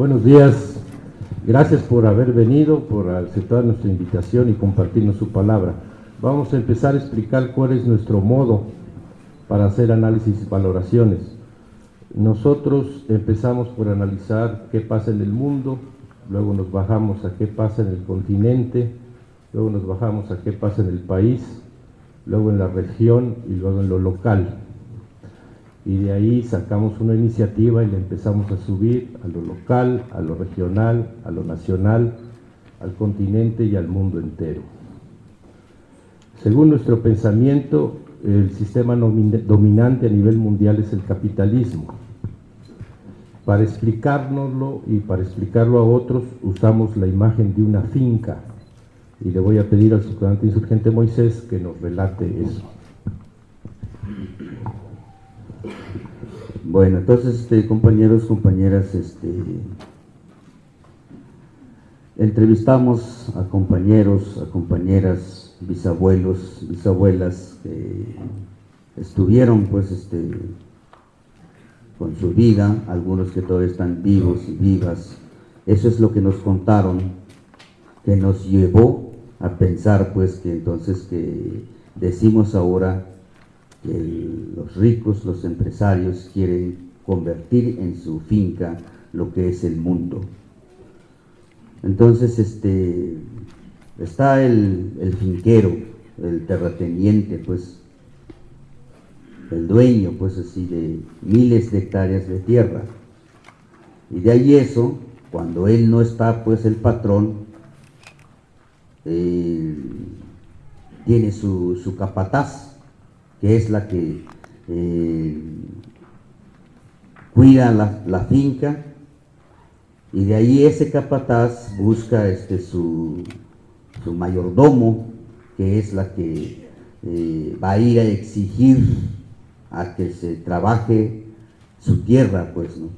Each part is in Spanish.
Buenos días, gracias por haber venido, por aceptar nuestra invitación y compartirnos su palabra. Vamos a empezar a explicar cuál es nuestro modo para hacer análisis y valoraciones. Nosotros empezamos por analizar qué pasa en el mundo, luego nos bajamos a qué pasa en el continente, luego nos bajamos a qué pasa en el país, luego en la región y luego en lo local. Y de ahí sacamos una iniciativa y le empezamos a subir a lo local, a lo regional, a lo nacional, al continente y al mundo entero. Según nuestro pensamiento, el sistema dominante a nivel mundial es el capitalismo. Para explicárnoslo y para explicarlo a otros usamos la imagen de una finca y le voy a pedir al subcomandante insurgente Moisés que nos relate eso. Bueno, entonces, este, compañeros, compañeras, este, entrevistamos a compañeros, a compañeras, bisabuelos, bisabuelas que estuvieron, pues, este, con su vida, algunos que todavía están vivos y vivas. Eso es lo que nos contaron, que nos llevó a pensar pues que entonces que decimos ahora que los ricos, los empresarios quieren convertir en su finca lo que es el mundo. Entonces este, está el, el finquero, el terrateniente, pues el dueño, pues así, de miles de hectáreas de tierra. Y de ahí eso, cuando él no está, pues el patrón, eh, tiene su, capataz, que es la que eh, cuida la, finca, y de ahí ese capataz busca este, su, mayordomo, que es la que eh, va a ir a exigir a que se trabaje su tierra, pues, ¿no?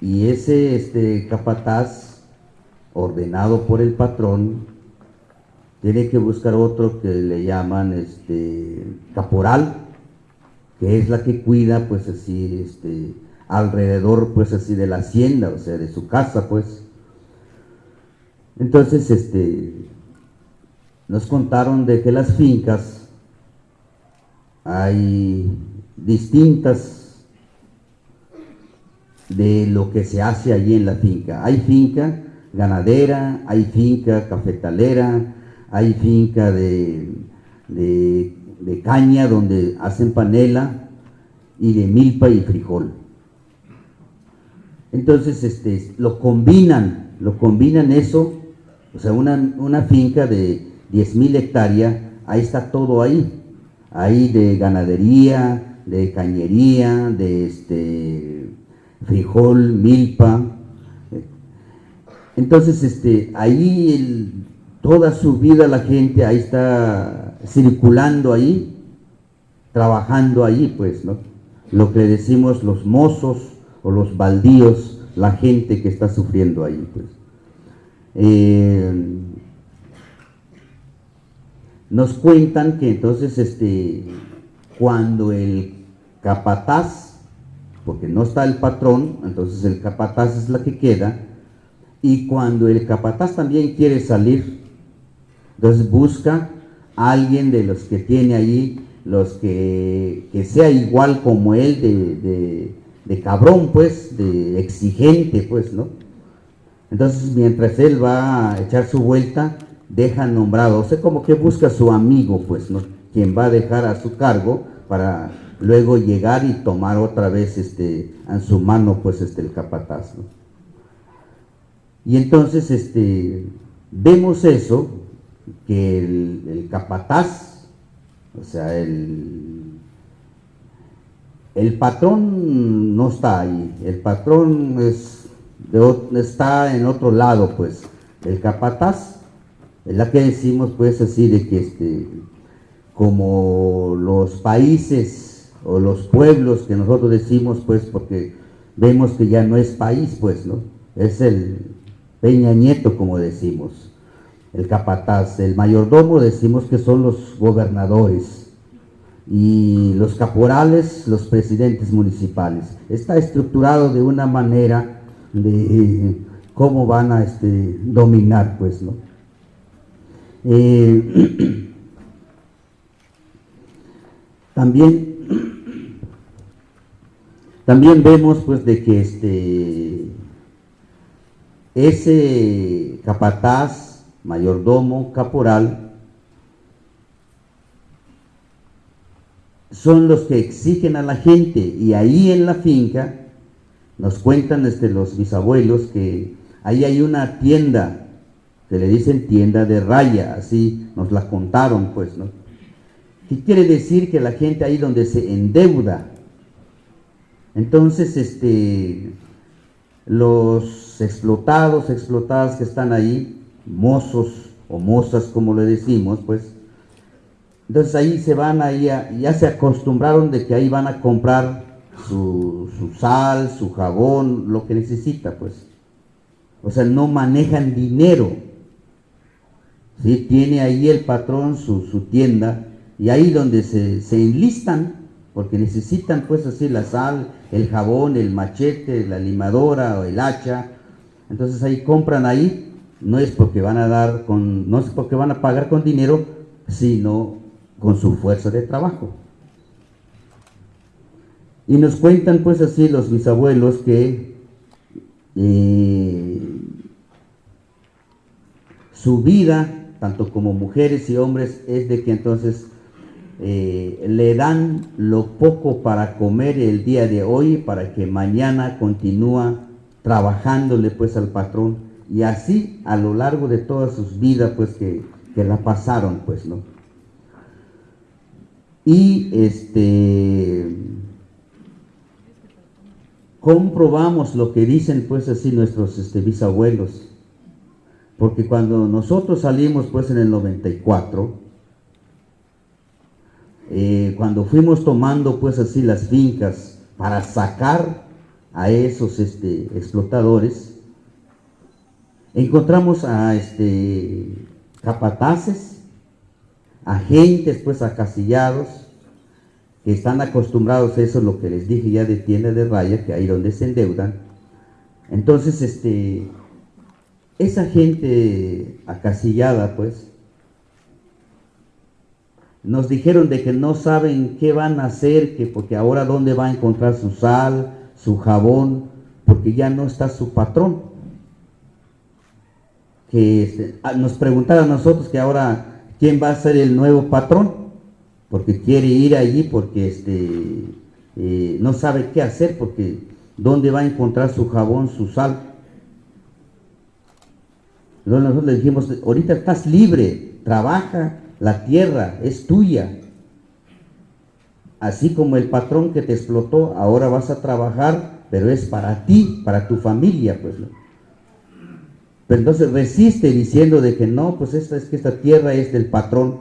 Y ese este, capataz ordenado por el patrón, tiene que buscar otro que le llaman este, caporal, que es la que cuida pues así este, alrededor pues así de la hacienda, o sea, de su casa pues. Entonces este, nos contaron de que las fincas hay distintas de lo que se hace allí en la finca. Hay finca ganadera, hay finca cafetalera, hay finca de, de, caña donde hacen panela y de milpa y frijol. Entonces este, lo combinan, lo combinan eso, o sea, una, una finca de 10.000 hectáreas, ahí está todo ahí, ahí de ganadería, de cañería, de este, frijol, milpa, entonces, este, ahí toda su vida la gente ahí está circulando ahí, trabajando ahí, pues, ¿no? Lo que decimos los mozos o los baldíos, la gente que está sufriendo ahí, pues. Eh, nos cuentan que entonces, este, cuando el capataz, porque no está el patrón, entonces el capataz es la que queda, y cuando el capataz también quiere salir, entonces busca a alguien de los que tiene ahí, los que, sea igual como él, de, cabrón, pues, de exigente, pues, ¿no? Entonces, mientras él va a echar su vuelta, deja nombrado, o sea, como que busca a su amigo, pues, ¿no? Quien va a dejar a su cargo para luego llegar y tomar otra vez este, en su mano, pues, este, el capataz, ¿no? Y entonces este, vemos eso, que el, capataz, o sea, el, el patrón no está ahí, el patrón es está en otro lado, pues. El capataz es la que decimos, pues, así de que este, como los países o los pueblos que nosotros decimos, pues, porque vemos que ya no es país, pues, ¿no? Es el, Peña Nieto, como decimos, el capataz, el mayordomo decimos que son los gobernadores y los caporales, los presidentes municipales. Está estructurado de una manera de cómo van a este, dominar, pues, ¿no? Eh, también, también vemos, pues, de que este, ese capataz, mayordomo, caporal, son los que exigen a la gente y ahí en la finca nos cuentan este, los bisabuelos que ahí hay una tienda que le dicen tienda de raya, así nos la contaron pues, ¿no? ¿Qué quiere decir que la gente ahí donde se endeuda? Entonces, este, los explotados, explotadas que están ahí, mozos o mozas como le decimos, pues, entonces ahí se van ahí, ya se acostumbraron de que ahí van a comprar su, sal, su jabón, lo que necesita, pues. O sea, no manejan dinero. ¿sí? Tiene ahí el patrón su, tienda y ahí donde se, se, enlistan, porque necesitan pues así la sal, el jabón, el machete, la limadora o el hacha. Entonces ahí compran ahí, no es porque van a dar con, no es porque van a pagar con dinero, sino con su fuerza de trabajo. Y nos cuentan pues así los bisabuelos que eh, su vida, tanto como mujeres y hombres, es de que entonces eh, le dan lo poco para comer el día de hoy para que mañana continúa trabajándole pues al patrón y así a lo largo de todas sus vidas pues que, que la pasaron pues no y este comprobamos lo que dicen pues así nuestros este, bisabuelos. Porque cuando nosotros salimos pues en el 94 eh, cuando fuimos tomando pues así las fincas para sacar a esos este, explotadores encontramos a este capataces agentes pues acasillados que están acostumbrados a eso, lo que les dije ya de tienda de raya, que ahí donde se endeudan. Entonces, este, esa gente acasillada, pues, nos dijeron de que no saben qué van a hacer, que porque ahora dónde va a encontrar su sal, su jabón, porque ya no está su patrón. Que ah, nos preguntaron a nosotros que ahora quién va a ser el nuevo patrón, porque quiere ir allí, porque este, eh, no sabe qué hacer, porque dónde va a encontrar su jabón, su sal. Luego nosotros le dijimos, ahorita estás libre, trabaja, la tierra es tuya. Así como el patrón que te explotó, ahora vas a trabajar, pero es para ti, para tu familia, pues. Pero entonces resiste diciendo de que no, pues esta es que esta tierra es del patrón.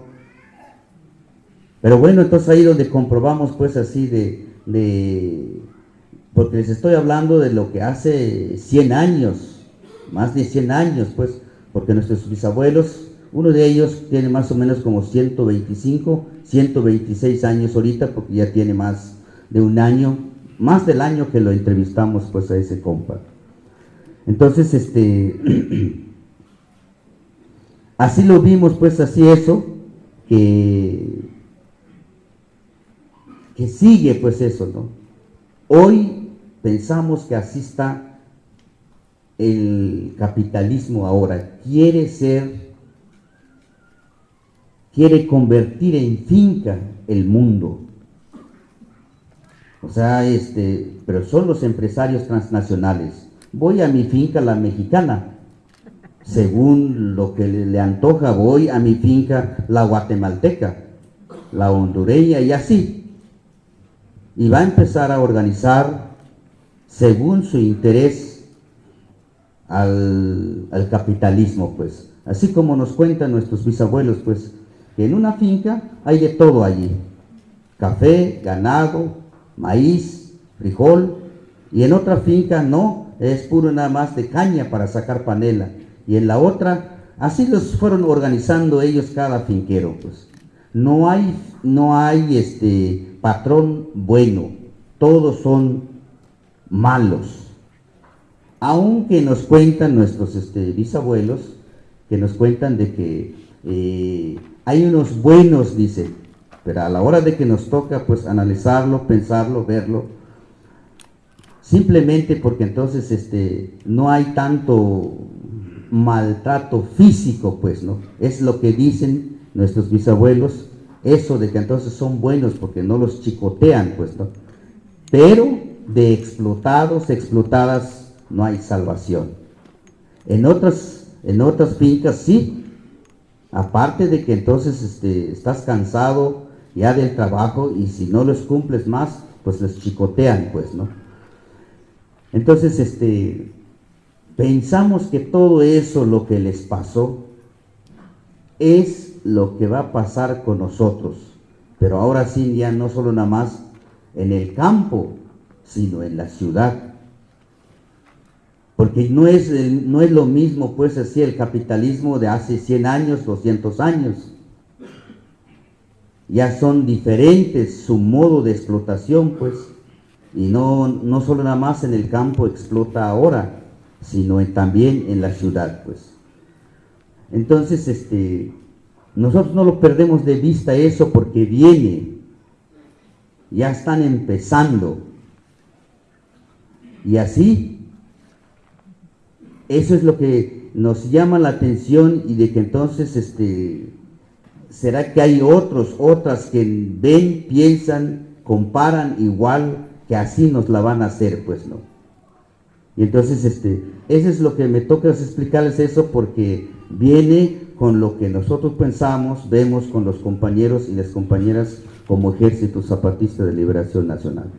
Pero bueno, entonces ahí donde comprobamos pues así de, de, porque les estoy hablando de lo que hace 100 años, más de 100 años pues, porque nuestros bisabuelos, uno de ellos tiene más o menos como 125, 126 años ahorita, porque ya tiene más de un año, más del año que lo entrevistamos pues a ese compa. Entonces, este, así lo vimos, pues así eso, que, que sigue pues eso, ¿no? Hoy pensamos que así está el capitalismo ahora, quiere ser, quiere convertir en finca el mundo. O sea, este, pero son los empresarios transnacionales voy a mi finca la mexicana. Según lo que le, antoja, voy a mi finca la guatemalteca, la hondureña y así. Y va a empezar a organizar según su interés al, al capitalismo, pues. Así como nos cuentan nuestros bisabuelos, pues, que en una finca hay de todo allí. Café, ganado, maíz, frijol, y en otra finca no, es puro nada más de caña para sacar panela. Y en la otra, así los fueron organizando ellos cada finquero, pues. No hay, no hay este patrón bueno, todos son malos. aunque nos cuentan nuestros este, bisabuelos, que nos cuentan de que eh, hay unos buenos, dice, pero a la hora de que nos toca pues analizarlo, pensarlo, verlo, simplemente porque entonces este, no hay tanto maltrato físico, pues, ¿no? Es lo que dicen nuestros bisabuelos, eso de que entonces son buenos porque no los chicotean, pues, ¿no? Pero de explotados, explotadas, no hay salvación. En otras, en otras fincas sí, aparte de que entonces este, estás cansado ya del trabajo y si no los cumples más, pues les chicotean, pues, ¿no? Entonces, este, pensamos que todo eso, lo que les pasó, es lo que va a pasar con nosotros. Pero ahora sí, ya no solo nada más en el campo, sino en la ciudad. Porque no es, no es lo mismo, pues así, el capitalismo de hace 100 años, 200 años. Ya son diferentes su modo de explotación, pues. Y no, no solo nada más en el campo explota ahora, sino también en la ciudad, pues. Entonces, este, nosotros no lo perdemos de vista eso porque viene, ya están empezando. Y así, eso es lo que nos llama la atención y de que entonces, este, será que hay otros, otras que ven, piensan, comparan igual que así nos la van a hacer, pues no. Y entonces, este, eso es lo que me toca explicarles eso porque viene con lo que nosotros pensamos, vemos con los compañeros y las compañeras como Ejército Zapatista de Liberación Nacional.